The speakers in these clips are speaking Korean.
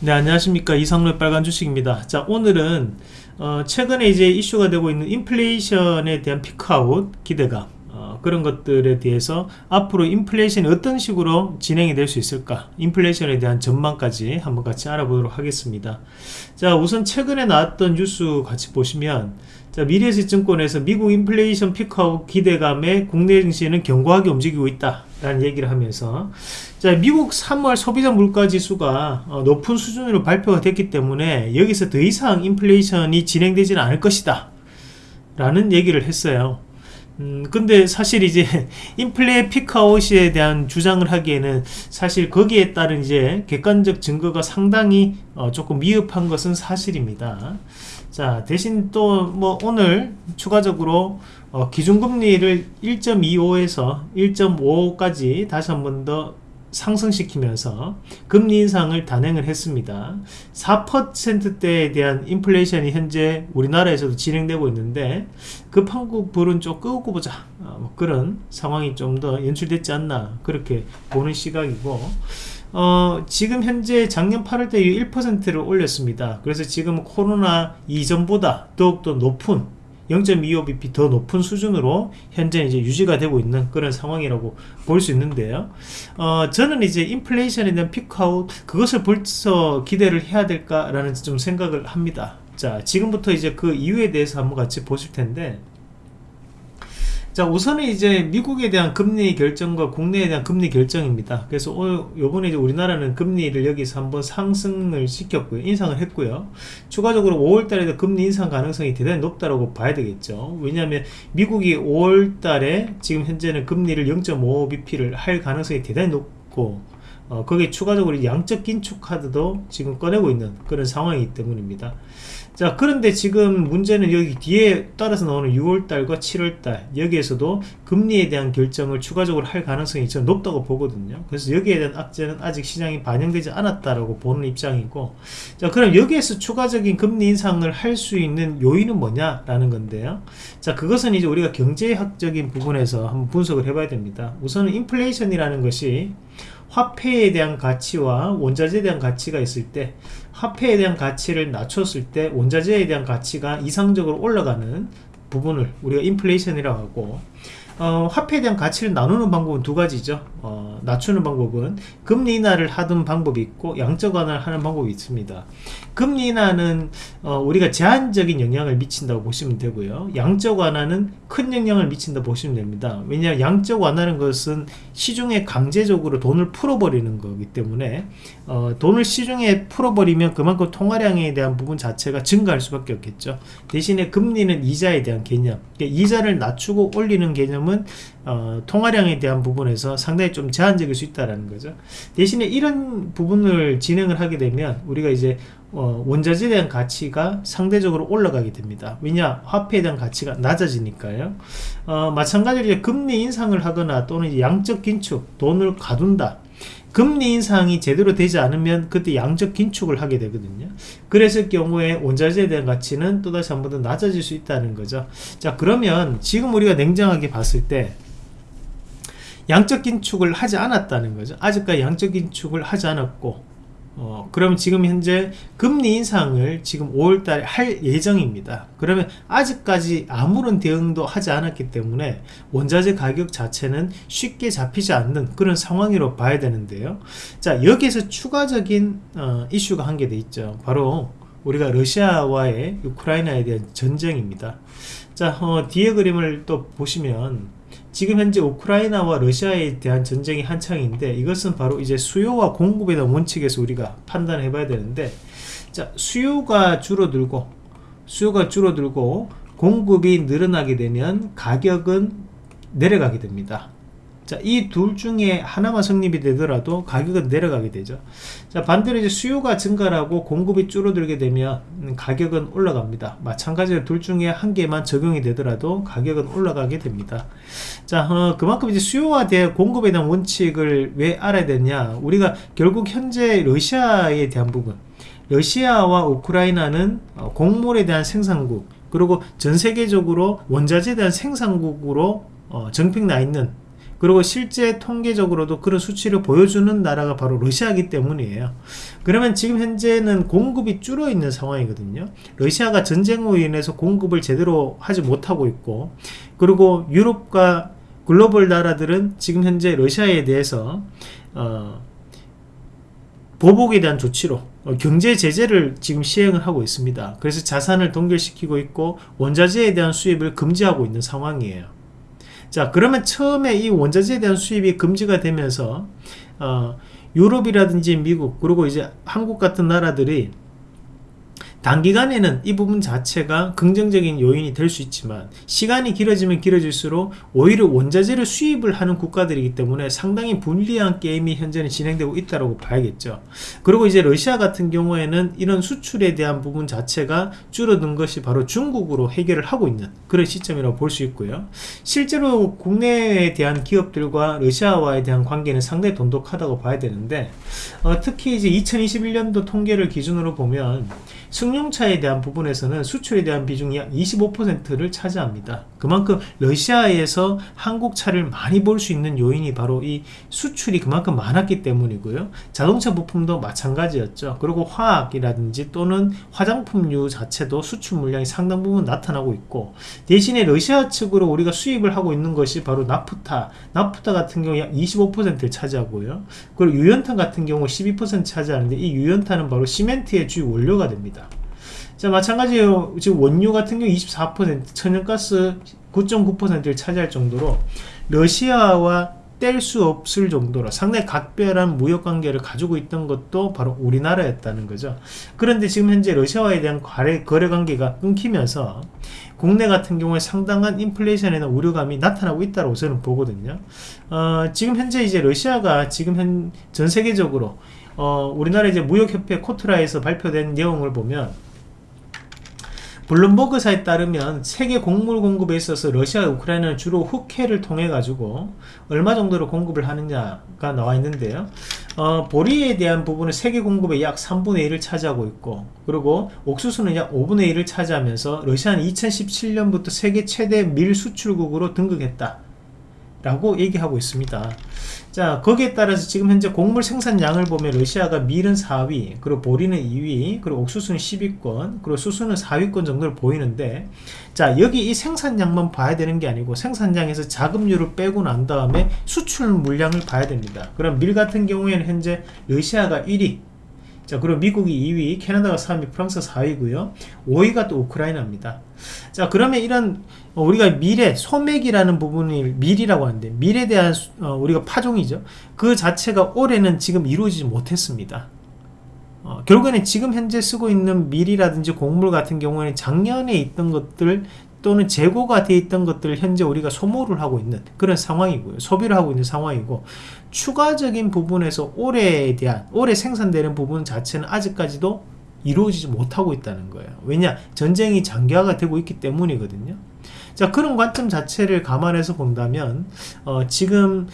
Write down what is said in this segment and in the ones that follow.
네 안녕하십니까. 이상로의 빨간 주식입니다. 자 오늘은 어, 최근에 이제 이슈가 되고 있는 인플레이션에 대한 peak out 기대감 어, 그런 것들에 대해서 앞으로 인플레이션이 어떤 식으로 진행이 될 수 있을까? 인플레이션에 대한 전망까지 한번 같이 알아보도록 하겠습니다. 자 우선 최근에 나왔던 뉴스 같이 보시면 자, 미래에셋증권에서 미국 인플레이션 peak out 기대감에 국내 증시는 견고하게 움직이고 있다 라는 얘기를 하면서. 자 미국 3월 소비자 물가지수가 어, 높은 수준으로 발표가 됐기 때문에 여기서 더 이상 인플레이션이 진행되지는 않을 것이다. 라는 얘기를 했어요. 음, 근데 사실 이제 인플레 피크아웃에 대한 주장을 하기에는 사실 거기에 따른 이제 객관적 증거가 상당히 어, 조금 미흡한 것은 사실입니다 자 대신 또 뭐 오늘 추가적으로 어, 기준금리를 1.25에서 1.5까지 다시 한 번 더 상승시키면서 금리 인상을 단행을 했습니다. 4%대에 대한 인플레이션이 현재 우리나라에서도 진행되고 있는데 급한국 불은 좀 끄고 보자. 어, 뭐 그런 상황이 좀 더 연출됐지 않나 그렇게 보는 시각이고 어, 지금 현재 작년 8월 때 1%를 올렸습니다. 그래서 지금 코로나 이전보다 더욱더 높은 0.25bp 더 높은 수준으로 현재 이제 유지가 되고 있는 그런 상황이라고 볼 수 있는데요. 어, 저는 이제 인플레이션에 대한 피크아웃 그것을 벌써 기대를 해야 될까라는 좀 생각을 합니다. 자, 지금부터 이제 그 이유에 대해서 한번 같이 보실 텐데 자 우선은 이제 미국에 대한 금리 결정과 국내에 대한 금리 결정입니다. 그래서 오늘 요번에 이제 우리나라는 금리를 여기서 한번 상승을 시켰고요. 인상을 했고요. 추가적으로 5월달에도 금리 인상 가능성이 대단히 높다고 봐야 되겠죠. 왜냐하면 미국이 5월달에 지금 현재는 금리를 0.5bp를 할 가능성이 대단히 높고 어, 거기에 추가적으로 양적 긴축 카드도 지금 꺼내고 있는 그런 상황이기 때문입니다. 자 그런데 지금 문제는 여기 뒤에 따라서 나오는 6월달과 7월달 여기에서도 금리에 대한 결정을 추가적으로 할 가능성이 저 높다고 보거든요. 그래서 여기에 대한 악재는 아직 시장이 반영되지 않았다라고 보는 입장이고 자 그럼 여기에서 추가적인 금리 인상을 할 수 있는 요인은 뭐냐 라는 건데요. 자 그것은 이제 우리가 경제학적인 부분에서 한번 분석을 해봐야 됩니다. 우선은 인플레이션이라는 것이 화폐에 대한 가치와 원자재에 대한 가치가 있을 때 화폐에 대한 가치를 낮췄을 때 원자재에 대한 가치가 이상적으로 올라가는 부분을 우리가 인플레이션이라고 하고 어, 화폐에 대한 가치를 나누는 방법은 두 가지죠. 어, 낮추는 방법은 금리 인하를 하던 방법이 있고 양적 완화를 하는 방법이 있습니다. 금리 인하는 어, 우리가 제한적인 영향을 미친다고 보시면 되고요. 양적 완화는 큰 영향을 미친다 고 보시면 됩니다. 왜냐하면 양적 완화는 것은 시중에 강제적으로 돈을 풀어버리는 거기 때문에 어, 돈을 시중에 풀어버리면 그만큼 통화량에 대한 부분 자체가 증가할 수밖에 없겠죠. 대신에 금리는 이자에 대한 개념. 그러니까 이자를 낮추고 올리는 개념은 지금은 어, 통화량에 대한 부분에서 상당히 좀 제한적일 수 있다는 거죠. 대신에 이런 부분을 진행을 하게 되면 우리가 이제 어, 원자재에 대한 가치가 상대적으로 올라가게 됩니다. 왜냐 화폐에 대한 가치가 낮아지니까요. 어, 마찬가지로 금리 인상을 하거나 또는 양적 긴축 돈을 가둔다 금리 인상이 제대로 되지 않으면 그때 양적 긴축을 하게 되거든요. 그랬을 경우에 원자재에 대한 가치는 또다시 한 번 더 낮아질 수 있다는 거죠. 자 그러면 지금 우리가 냉정하게 봤을 때 양적 긴축을 하지 않았다는 거죠. 아직까지 양적 긴축을 하지 않았고 어, 그럼 지금 현재 금리 인상을 지금 5월달에 할 예정입니다. 그러면 아직까지 아무런 대응도 하지 않았기 때문에 원자재 가격 자체는 쉽게 잡히지 않는 그런 상황으로 봐야 되는데요. 자 여기에서 추가적인 어, 이슈가 한개돼 있죠. 바로 우리가 러시아와의 우크라이나에 대한 전쟁입니다. 자 어, 뒤에 그림을 또 보시면 지금 현재 우크라이나와 러시아에 대한 전쟁이 한창인데 이것은 바로 이제 수요와 공급에 대한 원칙에서 우리가 판단해 봐야 되는데 자 수요가 줄어들고 수요가 줄어들고 공급이 늘어나게 되면 가격은 내려가게 됩니다 자, 이 둘 중에 하나만 성립이 되더라도 가격은 내려가게 되죠. 자, 반대로 이제 수요가 증가하고 공급이 줄어들게 되면 가격은 올라갑니다. 마찬가지로 둘 중에 한 개만 적용이 되더라도 가격은 올라가게 됩니다. 자, 어, 그만큼 이제 수요와 대 공급에 대한 원칙을 왜 알아야 되냐? 우리가 결국 현재 러시아에 대한 부분, 러시아와 우크라이나는 어, 곡물에 대한 생산국, 그리고 전 세계적으로 원자재에 대한 생산국으로 어, 정평 나 있는 그리고 실제 통계적으로도 그런 수치를 보여주는 나라가 바로 러시아이기 때문이에요. 그러면 지금 현재는 공급이 줄어 있는 상황이거든요. 러시아가 전쟁으로 인해서 공급을 제대로 하지 못하고 있고 그리고 유럽과 글로벌 나라들은 지금 현재 러시아에 대해서 어, 보복에 대한 조치로 어, 경제 제재를 지금 시행을 하고 있습니다. 그래서 자산을 동결시키고 있고 원자재에 대한 수입을 금지하고 있는 상황이에요. 자 그러면 처음에 이 원자재에 대한 수입이 금지가 되면서 어, 유럽이라든지 미국 그리고 이제 한국 같은 나라들이 단기간에는 이 부분 자체가 긍정적인 요인이 될 수 있지만 시간이 길어지면 길어질수록 오히려 원자재를 수입을 하는 국가들이기 때문에 상당히 불리한 게임이 현재는 진행되고 있다고 봐야겠죠. 그리고 이제 러시아 같은 경우에는 이런 수출에 대한 부분 자체가 줄어든 것이 바로 중국으로 해결을 하고 있는 그런 시점이라고 볼 수 있고요. 실제로 국내에 대한 기업들과 러시아와에 대한 관계는 상당히 돈독하다고 봐야 되는데 어, 특히 이제 2021년도 통계를 기준으로 보면 승 용차에 대한 부분에서는 수출에 대한 비중이 약 25%를 차지합니다. 그만큼 러시아에서 한국 차를 많이 볼 수 있는 요인이 바로 이 수출이 그만큼 많았기 때문이고요. 자동차 부품도 마찬가지였죠. 그리고 화학이라든지 또는 화장품류 자체도 수출 물량이 상당 부분 나타나고 있고 대신에 러시아 측으로 우리가 수입을 하고 있는 것이 바로 나프타, 나프타 같은 경우 약 25%를 차지하고요. 그리고 유연탄 같은 경우 12% 차지하는데 이 유연탄은 바로 시멘트의 주요 원료가 됩니다. 자 마찬가지로 지금 원유 같은 경우 24% 천연가스 9.9%를 차지할 정도로 러시아와 뗄 수 없을 정도로 상당히 각별한 무역관계를 가지고 있던 것도 바로 우리나라였다는 거죠. 그런데 지금 현재 러시아와에 대한 거래, 거래관계가 끊기면서 국내 같은 경우에 상당한 인플레이션에 대한 우려감이 나타나고 있다고 저는 보거든요. 어, 지금 현재 이제 러시아가 지금 현, 전 세계적으로 어, 우리나라 이제 무역협회 코트라에서 발표된 내용을 보면 블룸버그사에 따르면 세계 곡물 공급에 있어서 러시아 우크라이나는 주로 흑해를 통해 가지고 얼마 정도로 공급을 하느냐가 나와 있는데요. 어, 보리에 대한 부분은 세계 공급의 약 3분의 1을 차지하고 있고 그리고 옥수수는 약 5분의 1을 차지하면서 러시아는 2017년부터 세계 최대 밀 수출국으로 등극했다 라고 얘기하고 있습니다. 자 거기에 따라서 지금 현재 곡물 생산량을 보면 러시아가 밀은 4위 그리고 보리는 2위 그리고 옥수수는 10위권 그리고 수수는 4위권 정도를 보이는데 자 여기 이 생산량만 봐야 되는 게 아니고 생산량에서 자급률을 빼고 난 다음에 수출 물량을 봐야 됩니다. 그럼 밀 같은 경우에는 현재 러시아가 1위 자 그리고 미국이 2위 캐나다가 3위 프랑스 4위고요. 5위가 또 우크라이나입니다. 자 그러면 이런 어, 우리가 미래 소맥이라는 부분이 밀이라고 하는데 밀에 대한 어, 우리가 파종이죠. 그 자체가 올해는 지금 이루어지지 못했습니다. 어, 결국에는 지금 현재 쓰고 있는 밀이라든지 곡물 같은 경우에는 작년에 있던 것들 또는 재고가 되어 있던 것들을 현재 우리가 소모를 하고 있는 그런 상황이고요. 소비를 하고 있는 상황이고 추가적인 부분에서 올해에 대한 올해 생산되는 부분 자체는 아직까지도 이루어지지 못하고 있다는 거예요. 왜냐? 전쟁이 장기화가 되고 있기 때문이거든요. 자 그런 관점 자체를 감안해서 본다면 어, 지금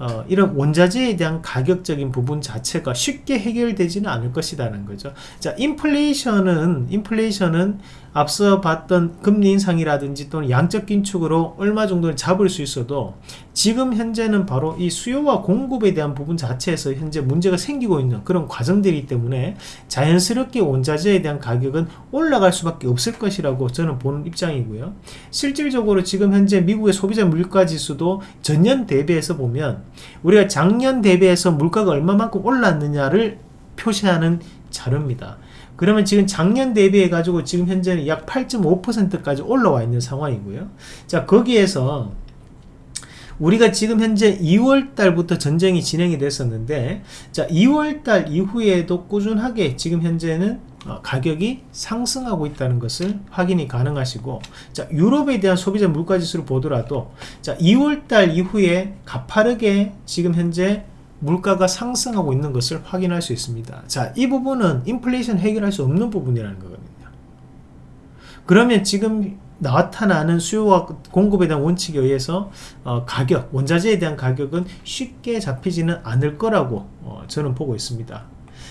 어, 이런 원자재에 대한 가격적인 부분 자체가 쉽게 해결되지는 않을 것이라는 거죠. 자, 인플레이션은 인플레이션은 앞서 봤던 금리 인상이라든지 또는 양적 긴축으로 얼마 정도는 잡을 수 있어도 지금 현재는 바로 이 수요와 공급에 대한 부분 자체에서 현재 문제가 생기고 있는 그런 과정들이기 때문에 자연스럽게 원자재에 대한 가격은 올라갈 수밖에 없을 것이라고 저는 보는 입장이고요. 실질적으로 지금 현재 미국의 소비자 물가 지수도 전년 대비해서 보면 우리가 작년 대비해서 물가가 얼마만큼 올랐느냐를 표시하는 자료입니다. 그러면 지금 작년 대비해 가지고 지금 현재는 약 8.5%까지 올라와 있는 상황이고요. 자 거기에서 우리가 지금 현재 2월 달부터 전쟁이 진행이 됐었는데 자 2월 달 이후에도 꾸준하게 지금 현재는 어, 가격이 상승하고 있다는 것을 확인이 가능하시고 자 유럽에 대한 소비자 물가지수를 보더라도 자 2월 달 이후에 가파르게 지금 현재 물가가 상승하고 있는 것을 확인할 수 있습니다. 자 이 부분은 인플레이션 해결할 수 없는 부분이라는 거거든요. 그러면 지금 나타나는 수요와 공급에 대한 원칙에 의해서 어, 가격, 원자재에 대한 가격은 쉽게 잡히지는 않을 거라고 어, 저는 보고 있습니다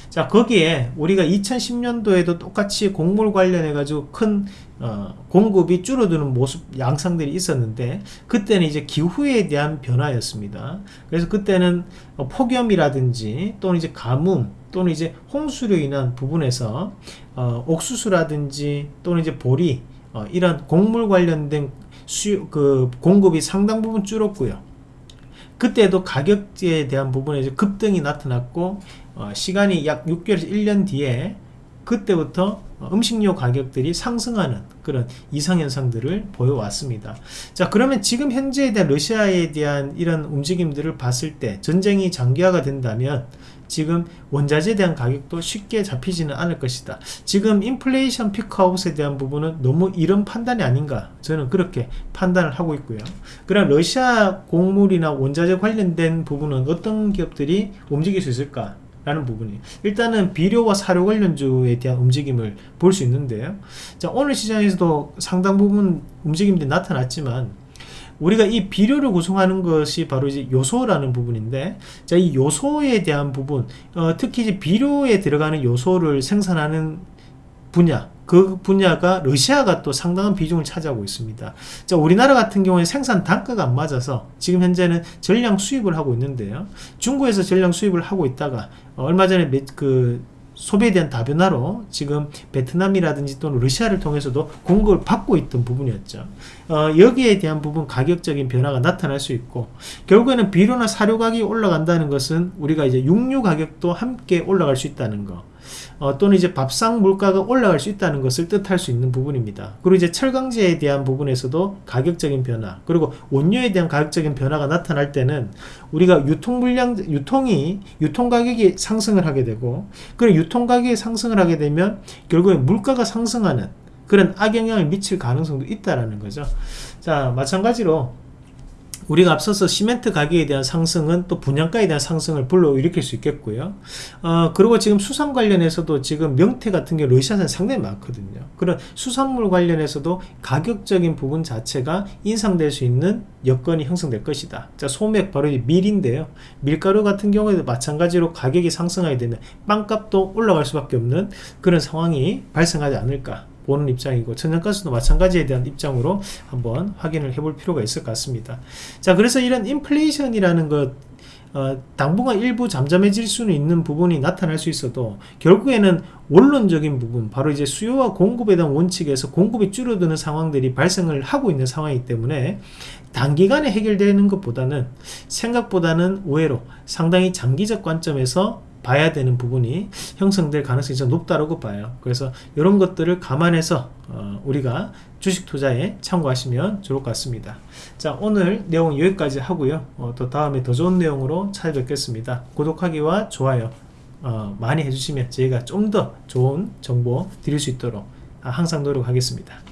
자 거기에 우리가 2010년도에도 똑같이 곡물 관련해 가지고 큰 어, 공급이 줄어드는 모습 양상들이 있었는데 그때는 이제 기후에 대한 변화였습니다. 그래서 그때는 어, 폭염이라든지 또는 이제 가뭄 또는 이제 홍수로 인한 부분에서 어, 옥수수라든지 또는 이제 보리 어, 이런 곡물 관련된 수, 그 공급이 상당 부분 줄었고요. 그때도 가격에 대한 부분에 급등이 나타났고 어, 시간이 약 6개월에서 1년 뒤에 그때부터 음식료 가격들이 상승하는 그런 이상현상들을 보여왔습니다. 자 그러면 지금 현재에 대한 러시아에 대한 이런 움직임들을 봤을 때 전쟁이 장기화가 된다면 지금 원자재에 대한 가격도 쉽게 잡히지는 않을 것이다. 지금 인플레이션 피크아웃에 대한 부분은 너무 이런 판단이 아닌가 저는 그렇게 판단을 하고 있고요. 그럼 러시아 곡물이나 원자재 관련된 부분은 어떤 기업들이 움직일 수 있을까? 라는 부분이. 일단은 비료와 사료 관련주에 대한 움직임을 볼 수 있는데요. 자 오늘 시장에서도 상당 부분 움직임들이 나타났지만 우리가 이 비료를 구성하는 것이 바로 이제 요소라는 부분인데 자 이 요소에 대한 부분 어, 특히 이제 비료에 들어가는 요소를 생산하는 분야 그 분야가 러시아가 또 상당한 비중을 차지하고 있습니다. 자, 우리나라 같은 경우에 생산 단가가 안 맞아서 지금 현재는 전량 수입을 하고 있는데요. 중국에서 전량 수입을 하고 있다가 얼마 전에 그 소비에 대한 다변화로 지금 베트남이라든지 또는 러시아를 통해서도 공급을 받고 있던 부분이었죠. 어, 여기에 대한 부분 가격적인 변화가 나타날 수 있고 결국에는 비료나 사료 가격이 올라간다는 것은 우리가 이제 육류 가격도 함께 올라갈 수 있다는 거. 어, 또는 이제 밥상 물가가 올라갈 수 있다는 것을 뜻할 수 있는 부분입니다. 그리고 이제 철강제에 대한 부분에서도 가격적인 변화, 그리고 원료에 대한 가격적인 변화가 나타날 때는 우리가 유통 물량, 유통이, 유통 가격이 상승을 하게 되고, 그리고 유통 가격이 상승을 하게 되면 결국에 물가가 상승하는 그런 악영향을 미칠 가능성도 있다라는 거죠. 자, 마찬가지로 우리가 앞서서 시멘트 가격에 대한 상승은 또 분양가에 대한 상승을 불러일으킬 수 있겠고요. 어, 그리고 지금 수산 관련해서도 지금 명태 같은 게 러시아산 상당히 많거든요. 그런 수산물 관련해서도 가격적인 부분 자체가 인상될 수 있는 여건이 형성될 것이다. 자, 소맥 바로 밀인데요. 밀가루 같은 경우에도 마찬가지로 가격이 상승하게 되면 빵값도 올라갈 수밖에 없는 그런 상황이 발생하지 않을까. 보는 입장이고 천연가스도 마찬가지에 대한 입장으로 한번 확인을 해볼 필요가 있을 것 같습니다. 자 그래서 이런 인플레이션이라는 것 어, 당분간 일부 잠잠해질 수는 있는 부분이 나타날 수 있어도 결국에는 원론적인 부분 바로 이제 수요와 공급에 대한 원칙에서 공급이 줄어드는 상황들이 발생을 하고 있는 상황이기 때문에 단기간에 해결되는 것보다는 생각보다는 의외로 상당히 장기적 관점에서 봐야 되는 부분이 형성될 가능성이 좀 높다고 봐요. 그래서 이런 것들을 감안해서 어, 우리가 주식 투자에 참고하시면 좋을 것 같습니다. 자 오늘 내용 여기까지 하고요. 어, 또 다음에 더 좋은 내용으로 찾아뵙겠습니다. 구독하기와 좋아요 어, 많이 해주시면 저희가 좀 더 좋은 정보 드릴 수 있도록 항상 노력하겠습니다.